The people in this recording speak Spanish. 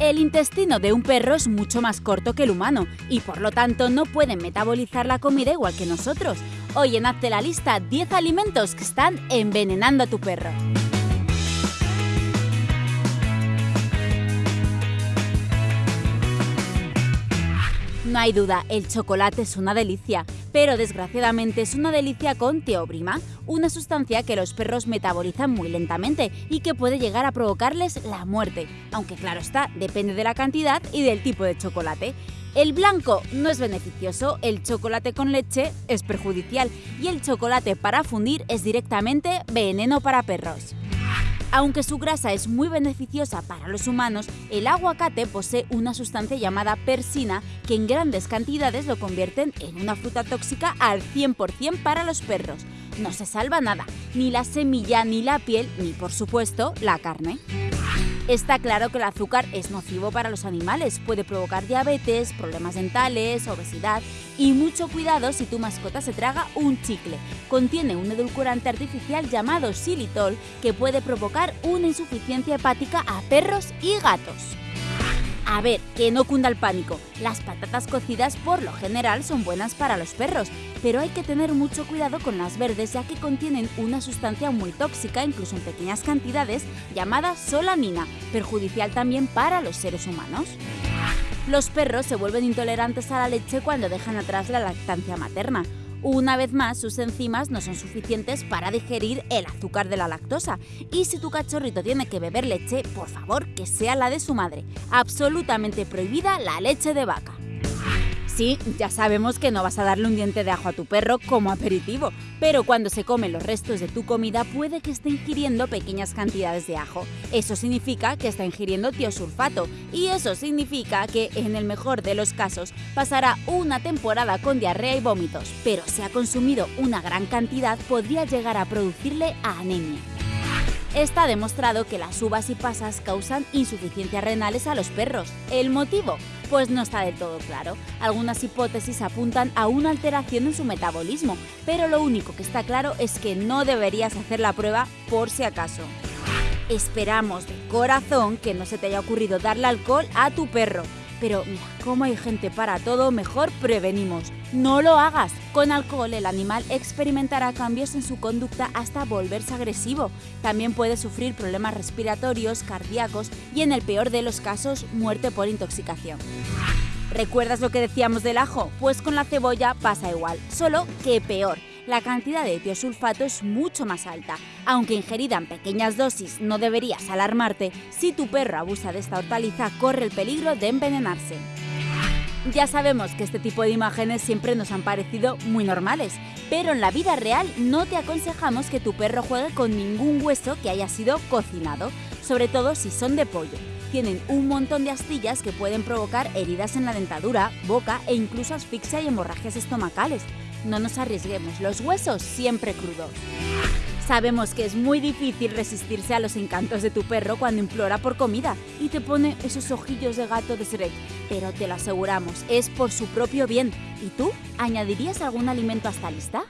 El intestino de un perro es mucho más corto que el humano y por lo tanto no pueden metabolizar la comida igual que nosotros. Hoy en Hazte la lista 10 alimentos que están envenenando a tu perro. No hay duda, el chocolate es una delicia, pero desgraciadamente es una delicia con teobrima, una sustancia que los perros metabolizan muy lentamente y que puede llegar a provocarles la muerte, aunque claro está, depende de la cantidad y del tipo de chocolate. El blanco no es beneficioso, el chocolate con leche es perjudicial y el chocolate para fundir es directamente veneno para perros. Aunque su grasa es muy beneficiosa para los humanos, el aguacate posee una sustancia llamada persina que en grandes cantidades lo convierten en una fruta tóxica al 100% para los perros. No se salva nada, ni la semilla, ni la piel, ni por supuesto la carne. Está claro que el azúcar es nocivo para los animales, puede provocar diabetes, problemas dentales, obesidad y mucho cuidado si tu mascota se traga un chicle. Contiene un edulcorante artificial llamado xilitol que puede provocar una insuficiencia hepática a perros y gatos. A ver, que no cunda el pánico. Las patatas cocidas por lo general son buenas para los perros, pero hay que tener mucho cuidado con las verdes ya que contienen una sustancia muy tóxica, incluso en pequeñas cantidades, llamada solanina, perjudicial también para los seres humanos. Los perros se vuelven intolerantes a la leche cuando dejan atrás la lactancia materna. Una vez más, sus enzimas no son suficientes para digerir el azúcar de la lactosa. Y si tu cachorrito tiene que beber leche, por favor, que sea la de su madre. Absolutamente prohibida la leche de vaca. Sí, ya sabemos que no vas a darle un diente de ajo a tu perro como aperitivo, pero cuando se come los restos de tu comida puede que esté ingiriendo pequeñas cantidades de ajo. Eso significa que está ingiriendo tiosulfato y eso significa que en el mejor de los casos pasará una temporada con diarrea y vómitos, pero si ha consumido una gran cantidad podría llegar a producirle anemia. Está demostrado que las uvas y pasas causan insuficiencias renales a los perros. ¿El motivo? Pues no está del todo claro. Algunas hipótesis apuntan a una alteración en su metabolismo, pero lo único que está claro es que no deberías hacer la prueba por si acaso. Esperamos de corazón que no se te haya ocurrido darle alcohol a tu perro. Pero como hay gente para todo, mejor prevenimos. No lo hagas. Con alcohol el animal experimentará cambios en su conducta hasta volverse agresivo. También puede sufrir problemas respiratorios, cardíacos y en el peor de los casos muerte por intoxicación. ¿Recuerdas lo que decíamos del ajo? Pues con la cebolla pasa igual, solo que peor. La cantidad de tiosulfato es mucho más alta. Aunque ingerida en pequeñas dosis no deberías alarmarte, si tu perro abusa de esta hortaliza corre el peligro de envenenarse. Ya sabemos que este tipo de imágenes siempre nos han parecido muy normales, pero en la vida real no te aconsejamos que tu perro juegue con ningún hueso que haya sido cocinado, sobre todo si son de pollo. Tienen un montón de astillas que pueden provocar heridas en la dentadura, boca e incluso asfixia y hemorragias estomacales. No nos arriesguemos, los huesos siempre crudos. Sabemos que es muy difícil resistirse a los encantos de tu perro cuando implora por comida y te pone esos ojillos de gato de Shrek, pero te lo aseguramos, es por su propio bien. ¿Y tú? ¿Añadirías algún alimento a esta lista?